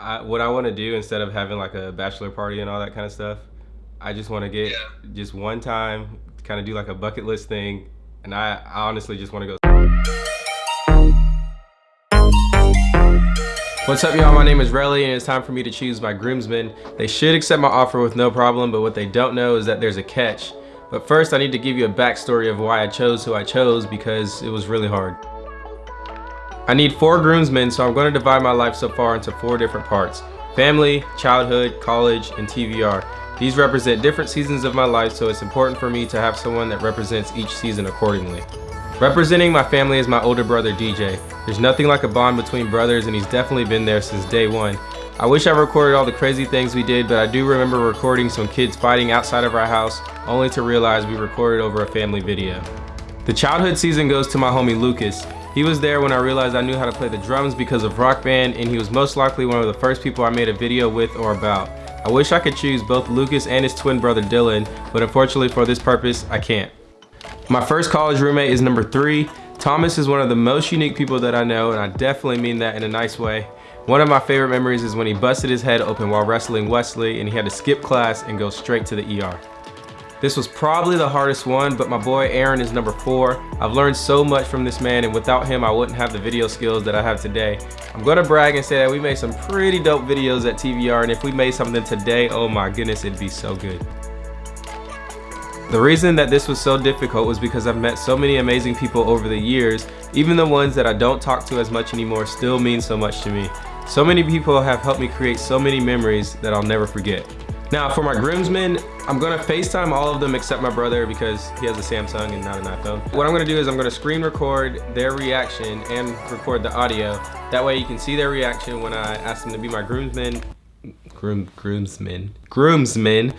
I, what I want to do instead of having like a bachelor party and all that kind of stuff, I just want to get Yeah. just one time, kind of do like a bucket list thing, and I, I honestly just want to go. What's up, y'all? My name is Relly, and it's time for me to choose my groomsmen. They should accept my offer with no problem, but what they don't know is that there's a catch. But first, I need to give you a backstory of why I chose who I chose because it was really hard. I need four groomsmen, so I'm going to divide my life so far into four different parts. Family, childhood, college, and TVR. These represent different seasons of my life, so it's important for me to have someone that represents each season accordingly. Representing my family is my older brother DJ. There's nothing like a bond between brothers and he's definitely been there since day one. I wish I recorded all the crazy things we did, but I do remember recording some kids fighting outside of our house, only to realize we recorded over a family video. The childhood season goes to my homie Lucas. He was there when I realized I knew how to play the drums because of Rock Band and he was most likely one of the first people I made a video with or about. I wish I could choose both Lucas and his twin brother Dylan, but unfortunately for this purpose, I can't. My first college roommate is number three. Thomas is one of the most unique people that I know and I definitely mean that in a nice way. One of my favorite memories is when he busted his head open while wrestling Wesley and he had to skip class and go straight to the ER. This was probably the hardest one, but my boy Aaron is number four. I've learned so much from this man and without him, I wouldn't have the video skills that I have today. I'm gonna brag and say that we made some pretty dope videos at TVR and if we made something today, oh my goodness, it'd be so good. The reason that this was so difficult was because I've met so many amazing people over the years, even the ones that I don't talk to as much anymore still mean so much to me. So many people have helped me create so many memories that I'll never forget. Now for my groomsmen, I'm gonna FaceTime all of them except my brother because he has a Samsung and not an iPhone. What I'm gonna do is I'm gonna screen record their reaction and record the audio. That way you can see their reaction when I ask them to be my groomsmen, groom, groomsmen, groomsmen,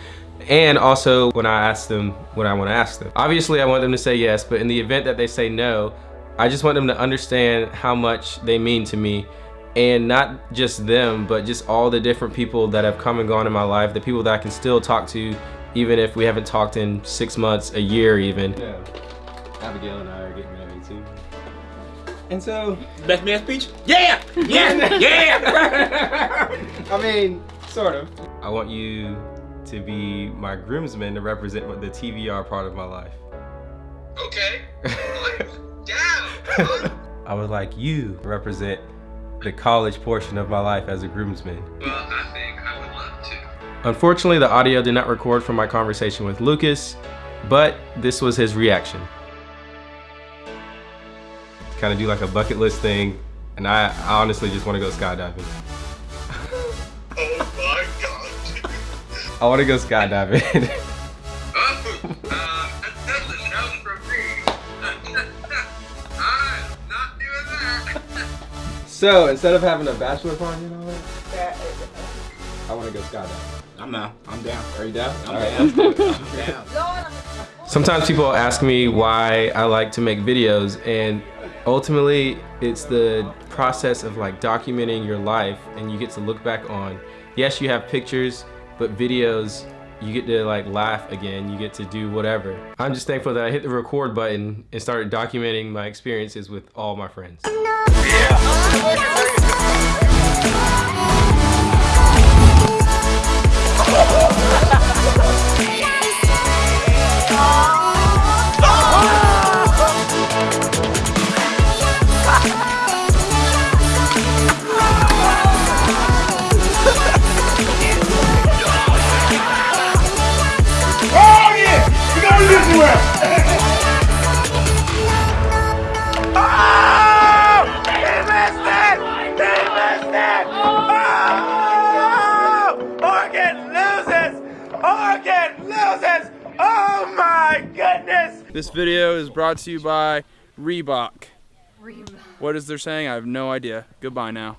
and also when I ask them what I want to ask them. Obviously, I want them to say yes, but in the event that they say no, I just want them to understand how much they mean to me and not just them, but just all the different people that have come and gone in my life, the people that I can still talk to even if we haven't talked in six months, a year even. Yeah. Abigail and I are getting married too. And so, Best man speech? Yeah! Yeah! yeah! I mean, sort of. I want you to be my groomsman to represent the TVR part of my life. Okay. Like, Damn. I would like you to represent the college portion of my life as a groomsman. well, I think I would love to. Unfortunately, the audio did not record from my conversation with Lucas, but this was his reaction. Kind of do like a bucket list thing, and I, I honestly just want to go skydiving. Oh my god. I want to go skydiving. so instead of having a bachelor party and all that, I want to go skydiving. I'm down. I'm down. Are you down? I'm All right, down. let's do it. I'm down. Sometimes people ask me why I like to make videos and ultimately it's the process of like documenting your life and you get to look back on. Yes, you have pictures, but videos, you get to like laugh again, you get to do whatever. I'm just thankful that I hit the record button and started documenting my experiences with all my friends. Oh my goodness! This video is brought to you by Reebok. What is they're saying? I have no idea. Goodbye now.